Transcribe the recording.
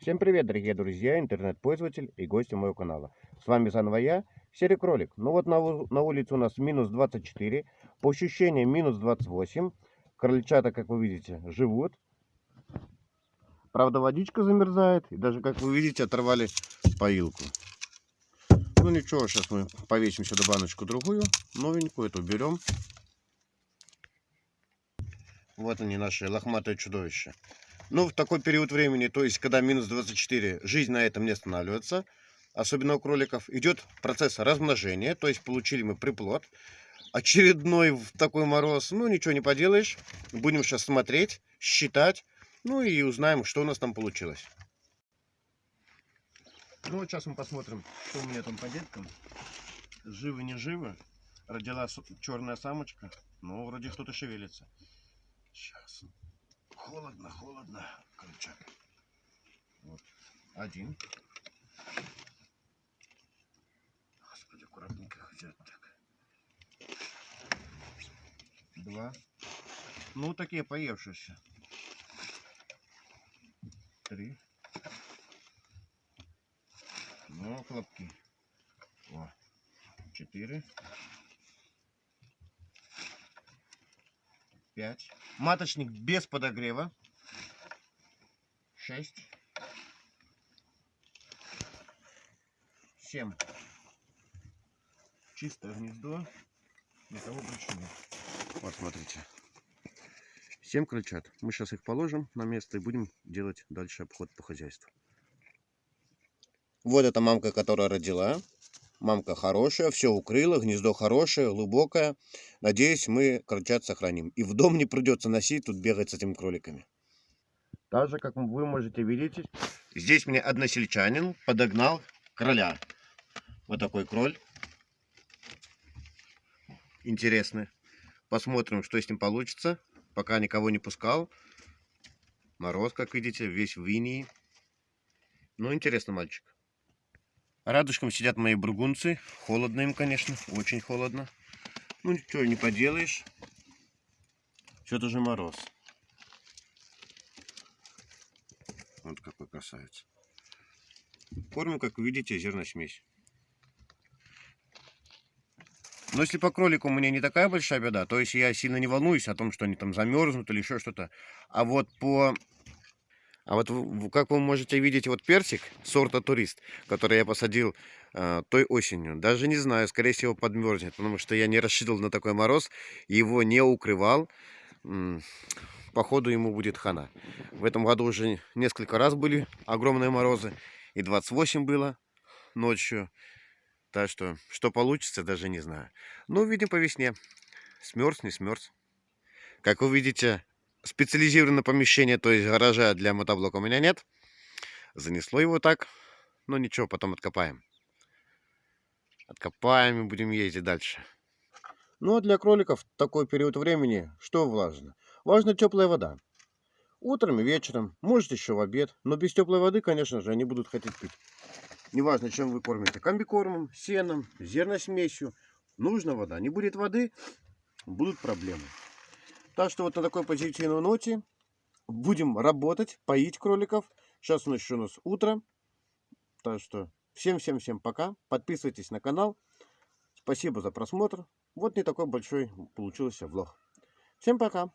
Всем привет, дорогие друзья, интернет-пользователь и гости моего канала. С вами заново я, Серый Кролик. Ну вот на, на улице у нас минус 24, по ощущениям минус 28. Крольчата, как вы видите, живут. Правда, водичка замерзает, и даже, как вы видите, оторвали поилку. Ну ничего, сейчас мы повесим сюда баночку другую, новенькую, эту берем. Вот они, наши лохматые чудовища. Ну, в такой период времени, то есть когда минус 24, жизнь на этом не останавливается, особенно у кроликов. Идет процесс размножения, то есть получили мы приплод. Очередной в такой мороз, ну ничего не поделаешь. Будем сейчас смотреть, считать, ну и узнаем, что у нас там получилось. Ну вот сейчас мы посмотрим, что у меня там по деткам. Живы, не живы. Родила черная самочка, но вроде кто-то шевелится. Сейчас. Холодно, холодно, крыльчак. Вот. Один. Господи, аккуратненько хотят так. Два. Ну, такие поевшиеся. Три. Ну, хлопки. О. Четыре. Пять. Маточник без подогрева. Шесть. Семь. Чистое гнездо. Никого больше нет. Вот, смотрите. Семь крыльчат. Мы сейчас их положим на место и будем делать дальше обход по хозяйству. Вот эта мамка, которая родила. Мамка хорошая, все укрыла, гнездо хорошее, глубокое. Надеюсь, мы крольчат сохраним. И в дом не придется носить, тут бегать с этими кроликами. Так же, как вы можете видеть, здесь мне односельчанин подогнал кроля. Вот такой кроль. Интересный. Посмотрим, что с ним получится. Пока никого не пускал. Мороз, как видите, весь в инии. Ну, интересный мальчик. Радужком сидят мои бургунцы. Холодно им, конечно, очень холодно. Ну, ничего не поделаешь. Что-то же мороз. Вот какой красавец. Кормим, как видите, зерносмесь. Но если по кролику у меня не такая большая беда, то есть я сильно не волнуюсь о том, что они там замерзнут или еще что-то. А вот по а вот как вы можете видеть, вот персик сорта турист, который я посадил э, той осенью, даже не знаю, скорее всего подмерзнет, потому что я не рассчитывал на такой мороз, его не укрывал. Походу ему будет хана. В этом году уже несколько раз были огромные морозы, и 28 было ночью. Так что, что получится, даже не знаю. Ну, видим по весне. Смерз, не смерз. Как вы видите, специализированное помещение, то есть гаража для мотоблока у меня нет. Занесло его так. Но ничего, потом откопаем. Откопаем и будем ездить дальше. Ну а для кроликов такой период времени что важно? Важна теплая вода. Утром и вечером, может еще в обед. Но без теплой воды, конечно же, они будут хотеть пить. Неважно, чем вы кормите. Комбикормом, сеном, зерносмесью. Нужна вода. Не будет воды, будут проблемы. Так что вот на такой позитивной ноте будем работать, поить кроликов. Сейчас у нас еще у нас утро. Так что всем-всем-всем пока. Подписывайтесь на канал. Спасибо за просмотр. Вот не такой большой получился влог. Всем пока.